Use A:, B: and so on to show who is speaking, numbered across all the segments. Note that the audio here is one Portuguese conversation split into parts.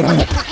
A: Ha ha ha!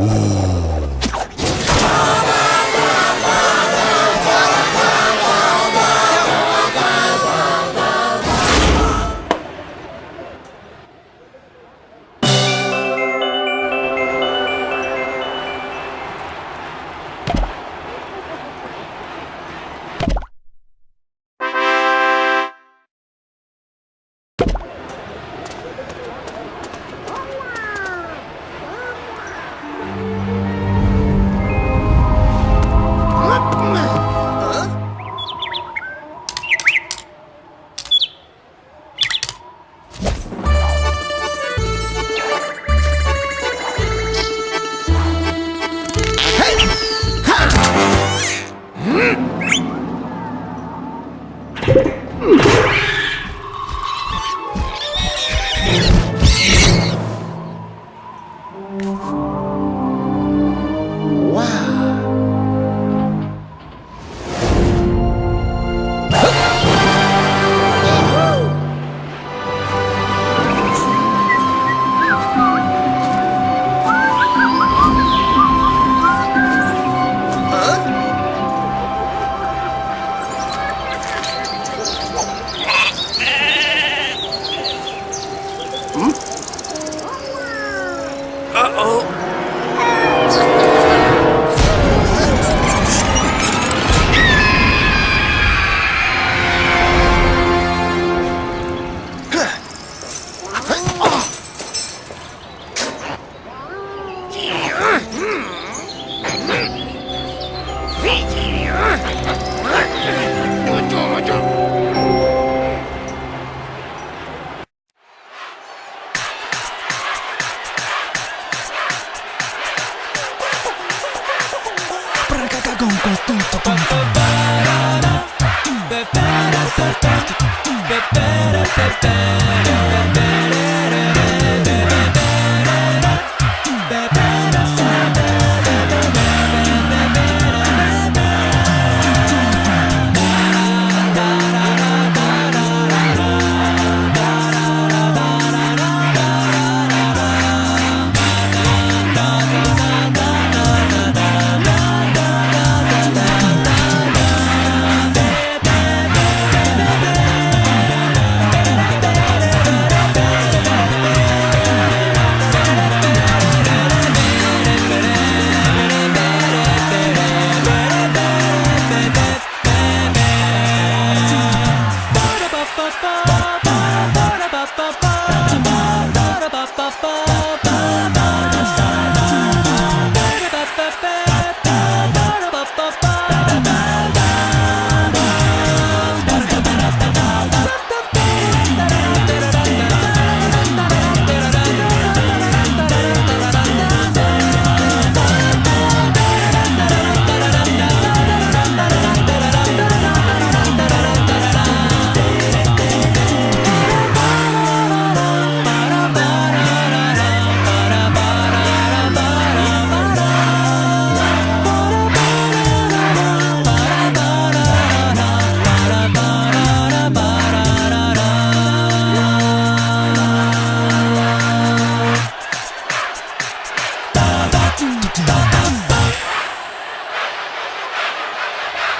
A: Uh.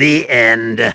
A: The end.